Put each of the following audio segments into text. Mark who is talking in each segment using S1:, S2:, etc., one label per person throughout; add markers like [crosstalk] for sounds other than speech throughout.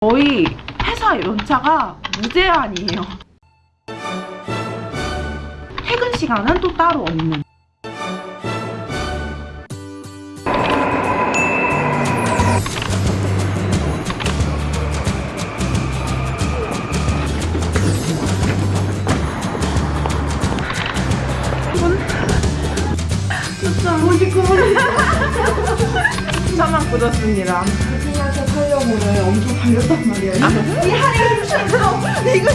S1: 저희 회사 연차가 무제한이에요. 퇴근 시간은 또 따로 없는. 차만 [laughs] 굳었습니다.
S2: 생각해 살려고는 엄청 달렸단 말이에요. 이 할인 힘들어. 이거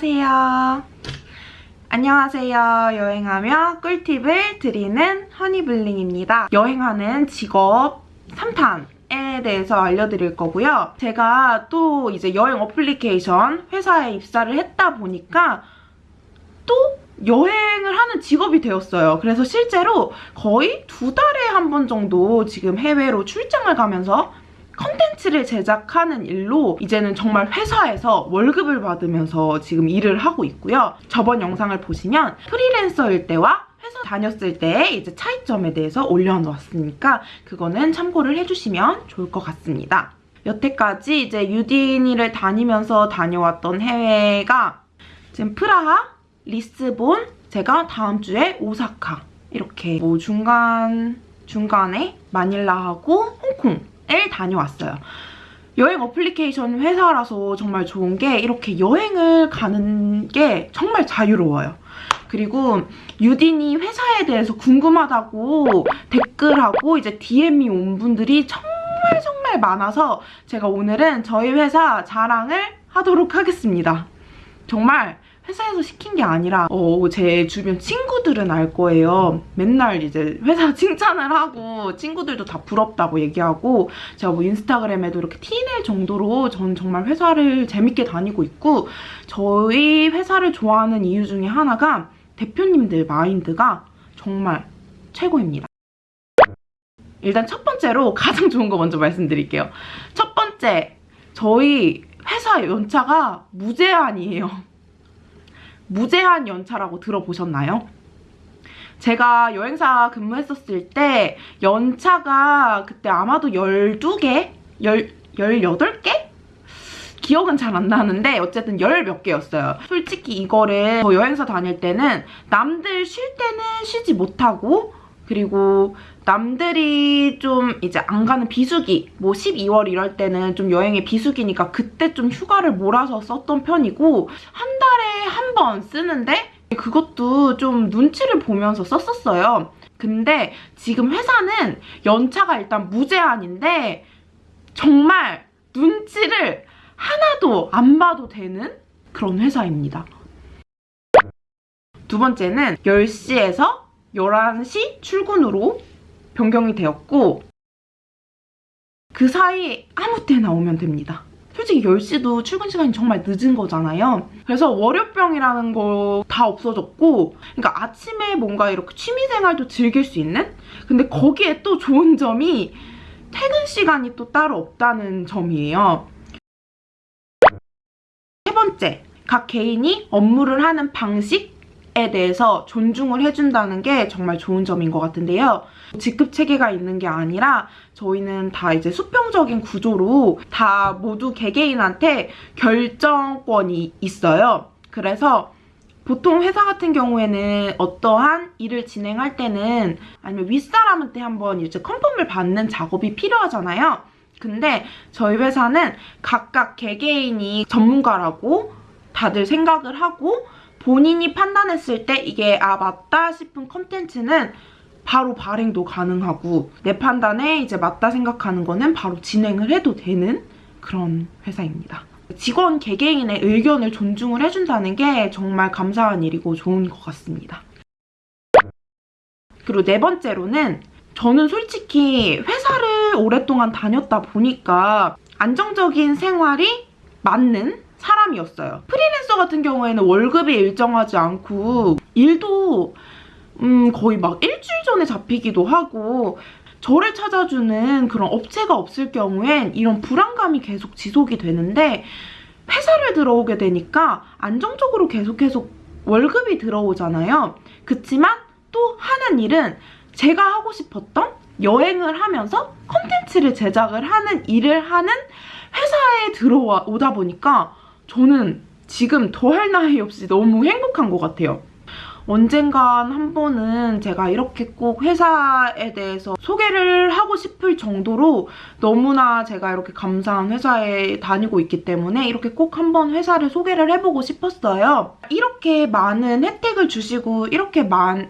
S1: 안녕하세요. 안녕하세요. 여행하며 꿀팁을 드리는 허니블링입니다. 여행하는 직업 3탄 에 대해서 알려드릴 거고요. 제가 또 이제 여행 어플리케이션 회사에 입사를 했다 보니까 또 여행을 하는 직업이 되었어요. 그래서 실제로 거의 두 달에 한 번 정도 지금 해외로 출장을 가면서 컨텐츠를 제작하는 일로 이제는 정말 회사에서 월급을 받으면서 지금 일을 하고 있고요. 저번 영상을 보시면 프리랜서일 때와 회사 다녔을 때의 이제 차이점에 대해서 올려놓았으니까 그거는 참고를 해주시면 좋을 것 같습니다. 여태까지 이제 유디니를 다니면서 다녀왔던 해외가 지금 프라하, 리스본, 제가 다음 주에 오사카 이렇게 뭐 중간 중간에 마닐라하고 홍콩 을 다녀왔어요. 여행 어플리케이션 회사라서 정말 좋은 게 이렇게 여행을 가는 게 정말 자유로워요. 그리고 유디니 회사에 대해서 궁금하다고 댓글하고 이제 DM이 온 분들이 정말 정말 많아서 제가 오늘은 저희 회사 자랑을 하도록 하겠습니다. 정말 회사에서 시킨 게 아니라 어, 제 주변 친구들은 알 거예요. 맨날 이제 회사 [laughs] 칭찬을 하고 친구들도 다 부럽다고 얘기하고 제가 뭐 인스타그램에도 이렇게 티낼 정도로 전 정말 회사를 재밌게 다니고 있고 저희 회사를 좋아하는 이유 중에 하나가 대표님들 마인드가 정말 최고입니다. 일단 첫 번째로 [laughs] 가장 좋은 거 먼저 말씀드릴게요. 첫 번째, 저희 회사 연차가 무제한이에요. 무제한 연차라고 들어보셨나요? 제가 여행사 근무했었을 때 연차가 그때 아마도 12개? 18개? 기억은 잘 안 나는데 어쨌든 열 몇 개였어요. 솔직히 이거를 저 여행사 다닐 때는 남들 쉴 때는 쉬지 못하고 그리고 남들이 좀 이제 안 가는 비수기 뭐 12월 이럴 때는 좀 여행의 비수기니까 그때 좀 휴가를 몰아서 썼던 편이고 한 달에 한 번 쓰는데 그것도 좀 눈치를 보면서 썼었어요. 근데 지금 회사는 연차가 일단 무제한인데 정말 눈치를 하나도 안 봐도 되는 그런 회사입니다. 두 번째는 10시에서 11시 출근으로 변경이 되었고 그 사이 아무 때나 오면 됩니다. 솔직히 10시도 출근 시간이 정말 늦은 거잖아요. 그래서 월요병이라는 거 다 없어졌고 그러니까 아침에 뭔가 이렇게 취미생활도 즐길 수 있는? 근데 거기에 또 좋은 점이 퇴근 시간이 또 따로 없다는 점이에요. 세 번째, 각 개인이 업무를 하는 방식 에 대해서 존중을 해준다는 게 정말 좋은 점인 것 같은데요. 직급 체계가 있는 게 아니라 저희는 다 이제 수평적인 구조로 다 모두 개개인한테 결정권이 있어요. 그래서 보통 회사 같은 경우에는 어떠한 일을 진행할 때는 아니면 윗사람한테 한번 이제 컨펌을 받는 작업이 필요하잖아요. 근데 저희 회사는 각각 개개인이 전문가라고 다들 생각을 하고 본인이 판단했을 때 이게 아 맞다 싶은 컨텐츠는 바로 발행도 가능하고 내 판단에 이제 맞다 생각하는 거는 바로 진행을 해도 되는 그런 회사입니다. 직원 개개인의 의견을 존중을 해준다는 게 정말 감사한 일이고 좋은 것 같습니다. 그리고 네 번째로는 저는 솔직히 회사를 오랫동안 다녔다 보니까 안정적인 생활이 맞는 사람이었어요. 프리랜서 같은 경우에는 월급이 일정하지 않고 일도 음, 거의 막 일주일 전에 잡히기도 하고 저를 찾아주는 그런 업체가 없을 경우엔 이런 불안감이 계속 지속이 되는데 회사를 들어오게 되니까 안정적으로 계속 계속 월급이 들어오잖아요. 그치만 또 하는 일은 제가 하고 싶었던 여행을 하면서 컨텐츠를 제작을 하는 일을 하는 회사에 들어오다 보니까 저는 지금 더할 나위 없이 너무 행복한 것 같아요. 언젠간 한 번은 제가 이렇게 꼭 회사에 대해서 소개를 하고 싶을 정도로 너무나 제가 이렇게 감사한 회사에 다니고 있기 때문에 이렇게 꼭 한 번 회사를 소개를 해보고 싶었어요. 이렇게 많은 혜택을 주시고 이렇게 많은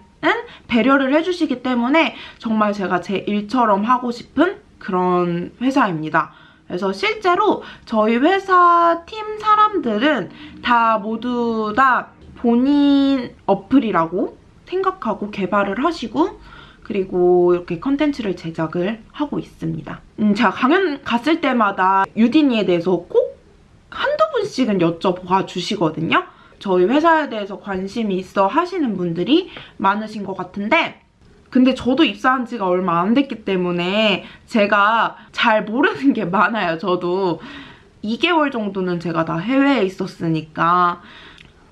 S1: 배려를 해주시기 때문에 정말 제가 제 일처럼 하고 싶은 그런 회사입니다. 그래서 실제로 저희 회사 팀 사람들은 다 모두 다 본인 어플이라고 생각하고 개발을 하시고 그리고 이렇게 컨텐츠를 제작을 하고 있습니다. 음, 제가 강연 갔을 때마다 유디니에 대해서 꼭 한두 분씩은 여쭤봐 주시거든요. 저희 회사에 대해서 관심이 있어 하시는 분들이 많으신 것 같은데 근데 저도 입사한 지가 얼마 안 됐기 때문에 제가 잘 모르는 게 많아요, 저도. 2개월 정도는 제가 다 해외에 있었으니까.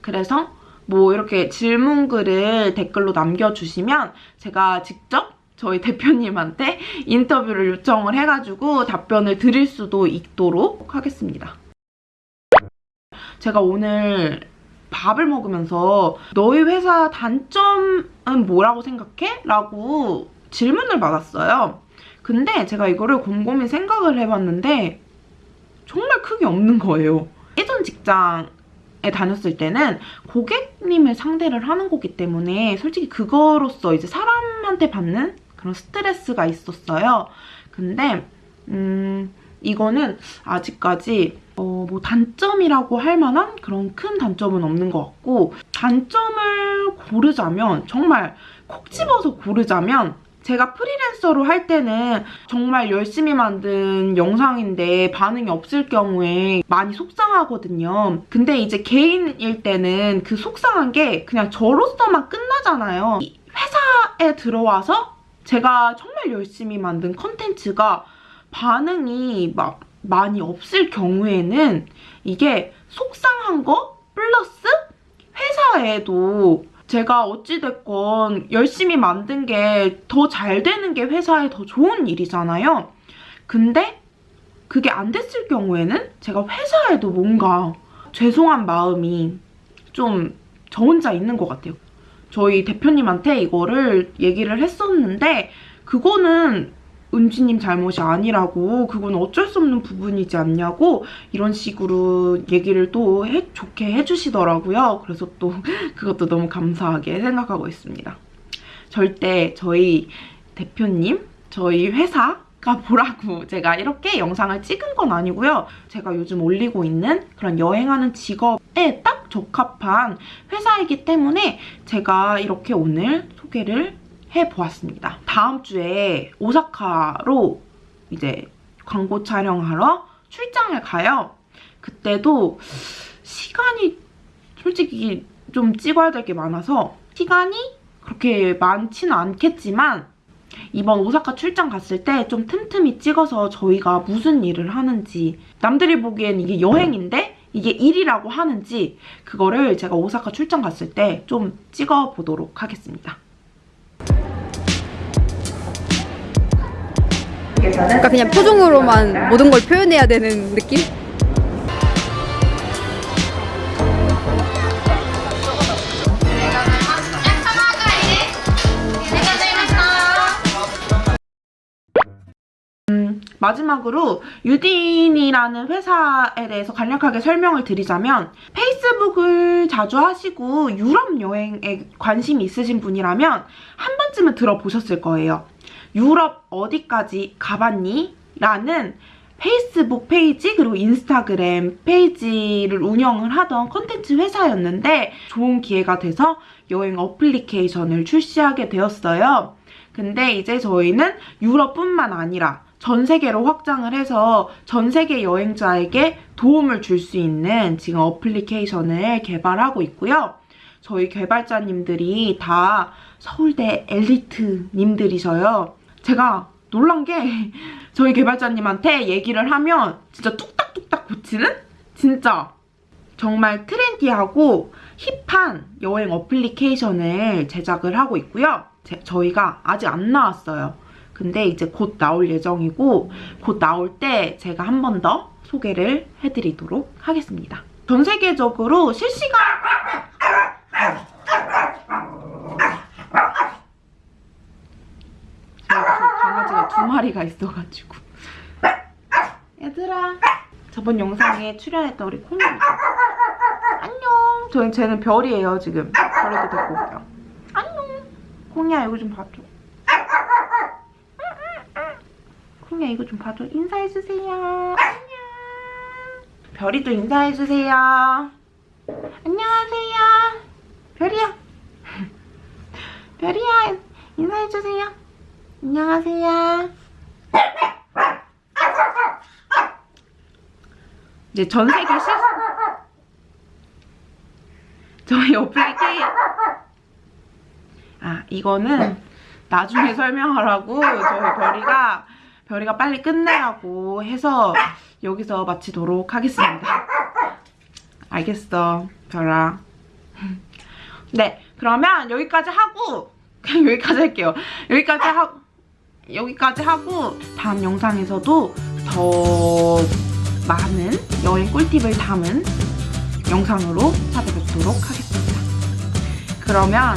S1: 그래서 뭐 이렇게 질문글을 댓글로 남겨주시면 제가 직접 저희 대표님한테 인터뷰를 요청을 해가지고 답변을 드릴 수도 있도록 하겠습니다. 제가 오늘 밥을 먹으면서 너희 회사 단점은 뭐라고 생각해? 라고 질문을 받았어요. 근데 제가 이거를 곰곰이 생각을 해봤는데 정말 크게 없는 거예요. 예전 직장에 다녔을 때는 고객님을 상대를 하는 거기 때문에 솔직히 그거로서 이제 사람한테 받는 그런 스트레스가 있었어요. 근데 음 이거는 아직까지 어, 뭐 단점이라고 할 만한 그런 큰 단점은 없는 것 같고 단점을 고르자면 정말 콕 집어서 고르자면 제가 프리랜서로 할 때는 정말 열심히 만든 영상인데 반응이 없을 경우에 많이 속상하거든요. 근데 이제 개인일 때는 그 속상한 게 그냥 저로서만 끝나잖아요. 이 회사에 들어와서 제가 정말 열심히 만든 컨텐츠가 반응이 막 많이 없을 경우에는 이게 속상한 거 플러스 회사에도 제가 어찌됐건 열심히 만든 게 더 잘 되는 게 회사에 더 좋은 일이잖아요. 근데 그게 안 됐을 경우에는 제가 회사에도 뭔가 죄송한 마음이 좀 저 혼자 있는 것 같아요. 저희 대표님한테 이거를 얘기를 했었는데 그거는 은지님 잘못이 아니라고 그건 어쩔 수 없는 부분이지 않냐고 이런 식으로 얘기를 또 해, 좋게 해주시더라고요. 그래서 또 [laughs] 그것도 너무 감사하게 생각하고 있습니다. 절대 저희 대표님, 저희 회사가 보라고 [laughs] 제가 이렇게 영상을 찍은 건 아니고요. 제가 요즘 올리고 있는 그런 여행하는 직업에 딱 적합한 회사이기 때문에 제가 이렇게 오늘 소개를 해보았습니다. 다음 주에 오사카로 이제 광고 촬영하러 출장을 가요. 그때도 시간이 솔직히 좀 찍어야 될 게 많아서 시간이 그렇게 많지는 않겠지만 이번 오사카 출장 갔을 때 좀 틈틈이 찍어서 저희가 무슨 일을 하는지 남들이 보기엔 이게 여행인데 이게 일이라고 하는지 그거를 제가 오사카 출장 갔을 때 좀 찍어보도록 하겠습니다.
S3: 그러니까 그냥 표정으로만 모든 걸 표현해야 되는 느낌?
S1: 마지막으로 유딘이라는 회사에 대해서 간략하게 설명을 드리자면 페이스북을 자주 하시고 유럽 여행에 관심이 있으신 분이라면 한 번쯤은 들어보셨을 거예요. 유럽 어디까지 가봤니? 라는 페이스북 페이지 그리고 인스타그램 페이지를 운영을 하던 컨텐츠 회사였는데 좋은 기회가 돼서 여행 어플리케이션을 출시하게 되었어요. 근데 이제 저희는 유럽뿐만 아니라 전 세계로 확장을 해서 전 세계 여행자에게 도움을 줄 수 있는 지금 어플리케이션을 개발하고 있고요. 저희 개발자님들이 다 서울대 엘리트님들이셔요. 제가 놀란 게 저희 개발자님한테 얘기를 하면 진짜 뚝딱뚝딱 고치는? 진짜 정말 트렌디하고 힙한 여행 어플리케이션을 제작을 하고 있고요. 제- 저희가 아직 안 나왔어요. 근데 이제 곧 나올 예정이고 곧 나올 때 제가 한 번 더 소개를 해드리도록 하겠습니다. 전 세계적으로 실시간 저희 그 마리가 있어가지고. 얘들아 저번 영상에 출연했던 우리 콩입니다 안녕. 저는 쟤는 별이에요 지금. 별이도 데리고 올게요 안녕. 콩이야 이거 좀 봐줘. 콩이야 이거 좀 봐줘. 인사해주세요. 안녕. 별이도 인사해주세요. 안녕하세요. 별이야. [laughs] 별이야 인사해주세요. 안녕하세요 이제 전 세계 실 저희 어플리케이 아 이거는 나중에 설명하라고 저희 별이가 별이가 빨리 끝내라고 해서 여기서 마치도록 하겠습니다. 알겠어 별아. 네 그러면 여기까지 하고 그냥 [laughs] 여기까지 할게요. 여기까지 하고 여기까지 하고 다음 영상에서도 더 많은 여행 꿀팁을 담은 영상으로 찾아뵙도록 하겠습니다. 그러면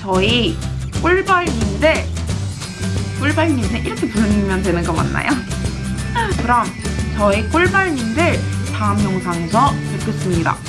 S1: 저희 꿀벌님들 꿀벌님들 이렇게 부르면 되는 거 맞나요? [laughs] 그럼 저희 꿀벌님들 다음 영상에서 뵙겠습니다.